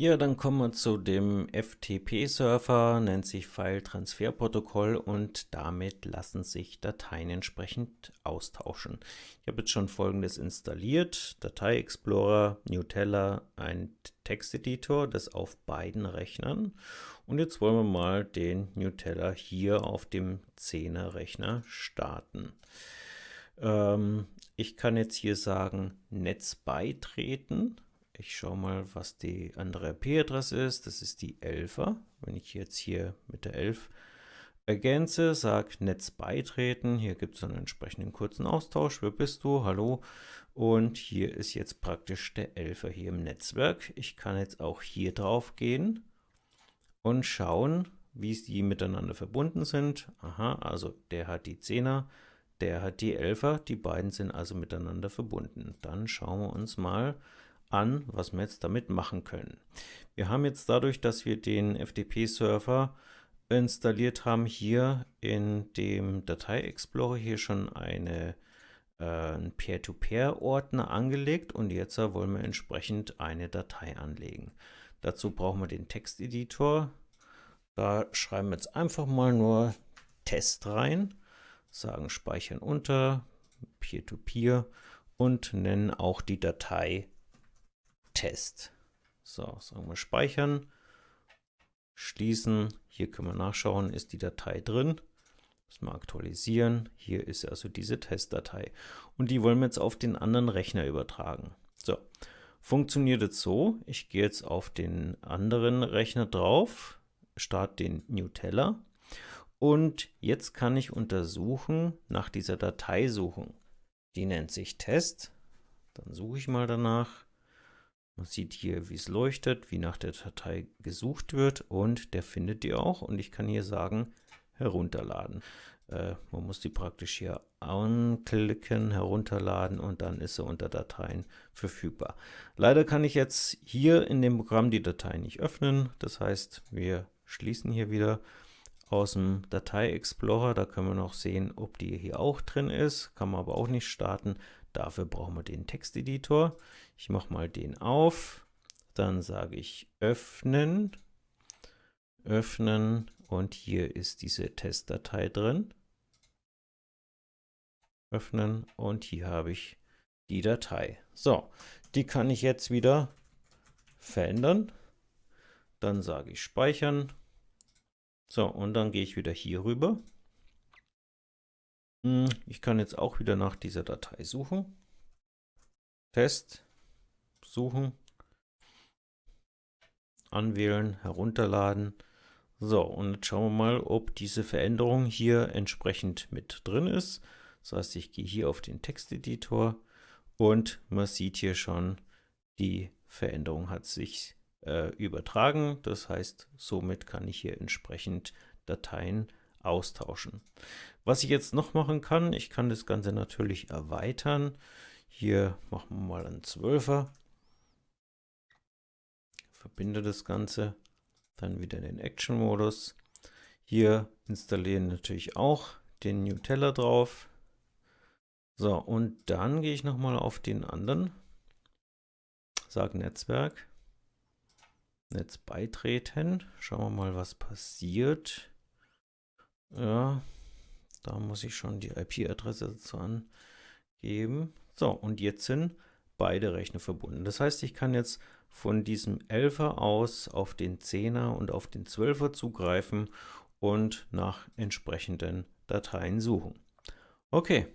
Ja, dann kommen wir zu dem FTP-Server, nennt sich File-Transfer-Protokoll und damit lassen sich Dateien entsprechend austauschen. Ich habe jetzt schon folgendes installiert, Datei Explorer, Nutella, ein Texteditor, das auf beiden Rechnern. Und jetzt wollen wir mal den Nutella hier auf dem 10er Rechner starten. Ähm, ich kann jetzt hier sagen, Netz beitreten ich schaue mal, was die andere IP-Adresse ist. Das ist die 11er. Wenn ich jetzt hier mit der 11 ergänze, sage Netz beitreten. Hier gibt es einen entsprechenden kurzen Austausch. Wer bist du? Hallo. Und hier ist jetzt praktisch der 11er hier im Netzwerk. Ich kann jetzt auch hier drauf gehen und schauen, wie sie miteinander verbunden sind. Aha, also der hat die 10er, der hat die 11er. Die beiden sind also miteinander verbunden. Dann schauen wir uns mal an, was wir jetzt damit machen können. Wir haben jetzt dadurch, dass wir den FTP-Server installiert haben, hier in dem Datei-Explorer hier schon eine äh, Peer-to-Peer-Ordner angelegt und jetzt wollen wir entsprechend eine Datei anlegen. Dazu brauchen wir den Texteditor. Da schreiben wir jetzt einfach mal nur Test rein, sagen Speichern unter, Peer-to-Peer -Peer und nennen auch die Datei Test. So, sagen wir speichern, schließen. Hier können wir nachschauen, ist die Datei drin. Müssen wir aktualisieren. Hier ist also diese Testdatei. Und die wollen wir jetzt auf den anderen Rechner übertragen. So, funktioniert es so. Ich gehe jetzt auf den anderen Rechner drauf, starte den Nutella und jetzt kann ich untersuchen nach dieser Datei suchen. Die nennt sich Test. Dann suche ich mal danach. Man sieht hier, wie es leuchtet, wie nach der Datei gesucht wird und der findet die auch und ich kann hier sagen, herunterladen. Äh, man muss die praktisch hier anklicken, herunterladen und dann ist sie unter Dateien verfügbar. Leider kann ich jetzt hier in dem Programm die Datei nicht öffnen, das heißt, wir schließen hier wieder aus dem Datei Explorer, da können wir noch sehen, ob die hier auch drin ist, kann man aber auch nicht starten. Dafür brauchen wir den Texteditor. Ich mache mal den auf, dann sage ich öffnen, öffnen und hier ist diese Testdatei drin. Öffnen und hier habe ich die Datei. So, die kann ich jetzt wieder verändern. Dann sage ich speichern. So, und dann gehe ich wieder hier rüber ich kann jetzt auch wieder nach dieser Datei suchen. Test, suchen, anwählen, herunterladen. So, und jetzt schauen wir mal, ob diese Veränderung hier entsprechend mit drin ist. Das heißt, ich gehe hier auf den Texteditor und man sieht hier schon, die Veränderung hat sich äh, übertragen. Das heißt, somit kann ich hier entsprechend Dateien austauschen. Was ich jetzt noch machen kann, ich kann das Ganze natürlich erweitern. Hier machen wir mal einen 12er. Verbinde das Ganze, dann wieder in den Action-Modus. Hier installieren natürlich auch den Nutella drauf. So, und dann gehe ich nochmal auf den anderen, sage Netzwerk, Netz beitreten. Schauen wir mal, was passiert. Ja, da muss ich schon die IP-Adresse dazu angeben. So, und jetzt sind beide Rechner verbunden. Das heißt, ich kann jetzt von diesem 11er aus auf den 10er und auf den 12er zugreifen und nach entsprechenden Dateien suchen. Okay,